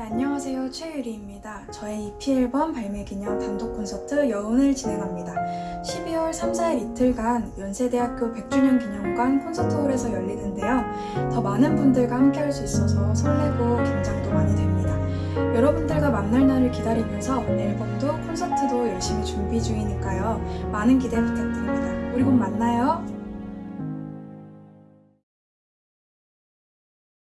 네, 안녕하세요. 최유리입니다. 저의 EP 앨범 발매 기념 단독 콘서트 여운을 진행합니다. 12월 3, 4일 이틀간 연세대학교 100주년 기념관 콘서트홀에서 열리는데요. 더 많은 분들과 함께 할 수 있어서 설레고 긴장도 많이 됩니다. 여러분들과 만날 날을 기다리면서 앨범도 콘서트도 열심히 준비 중이니까요. 많은 기대 부탁드립니다. 우리 곧 만나요.